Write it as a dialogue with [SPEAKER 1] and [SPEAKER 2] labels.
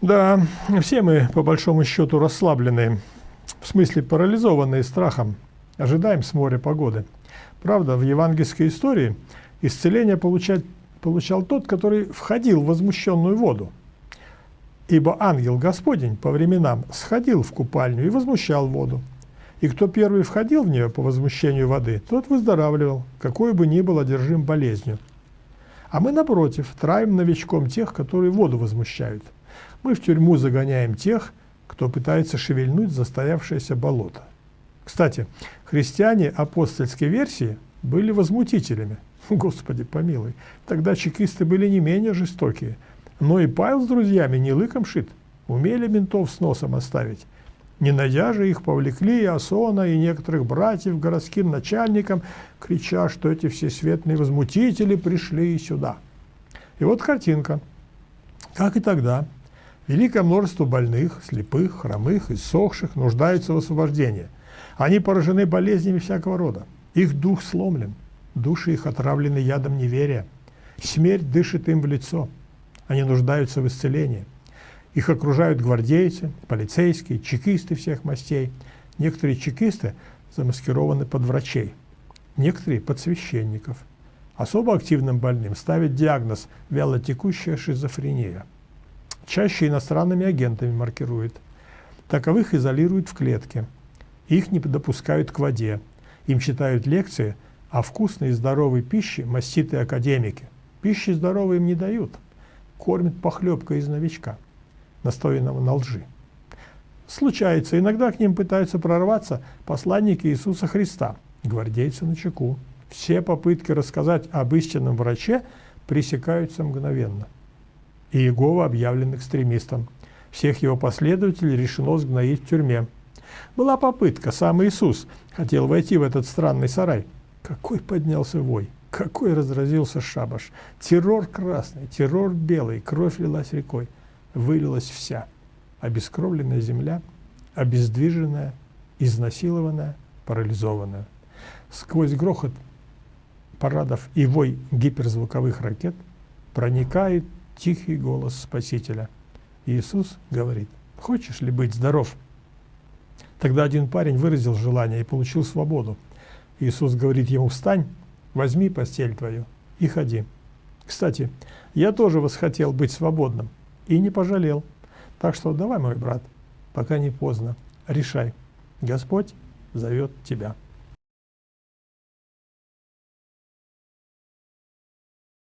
[SPEAKER 1] Да, все мы, по большому счету, расслабленные, в смысле парализованные страхом, ожидаем с моря погоды. Правда, в евангельской истории исцеление получать, получал тот, который входил в возмущенную воду. Ибо ангел Господень по временам сходил в купальню и возмущал воду. И кто первый входил в нее по возмущению воды, тот выздоравливал, какой бы ни был одержим болезнью. А мы, напротив, траим новичком тех, которые воду возмущают. Мы в тюрьму загоняем тех, кто пытается шевельнуть застоявшееся болото. Кстати, христиане апостольской версии были возмутителями. Господи помилуй, тогда чекисты были не менее жестокие. Но и Павел с друзьями не лыком шит, умели ментов с носом оставить. Не найдя же их, повлекли и Асона, и некоторых братьев городским начальникам, крича, что эти всесветные возмутители пришли сюда. И вот картинка. Как и тогда, великое множество больных, слепых, хромых, иссохших нуждаются в освобождении. Они поражены болезнями всякого рода. Их дух сломлен, души их отравлены ядом неверия. Смерть дышит им в лицо. Они нуждаются в исцелении. Их окружают гвардейцы, полицейские, чекисты всех мастей. Некоторые чекисты замаскированы под врачей, некоторые под священников. Особо активным больным ставят диагноз вялотекущая шизофрения. Чаще иностранными агентами маркируют. Таковых изолируют в клетке. Их не допускают к воде. Им читают лекции о вкусной и здоровой пище маститые академики. Пищи здоровой им не дают. Кормят похлебкой из новичка настоянного на лжи. Случается, иногда к ним пытаются прорваться посланники Иисуса Христа, гвардейцы на чеку. Все попытки рассказать об истинном враче пресекаются мгновенно. И Иегова объявлен экстремистом. Всех его последователей решено сгноить в тюрьме. Была попытка, сам Иисус хотел войти в этот странный сарай. Какой поднялся вой, какой разразился шабаш. Террор красный, террор белый, кровь лилась рекой вылилась вся. Обескровленная земля, обездвиженная, изнасилованная, парализованная. Сквозь грохот парадов и вой гиперзвуковых ракет проникает тихий голос Спасителя. Иисус говорит, хочешь ли быть здоров? Тогда один парень выразил желание и получил свободу. Иисус говорит ему, встань, возьми постель твою и ходи. Кстати, я тоже восхотел быть свободным и не пожалел. Так что давай, мой брат, пока не поздно, решай. Господь зовет тебя.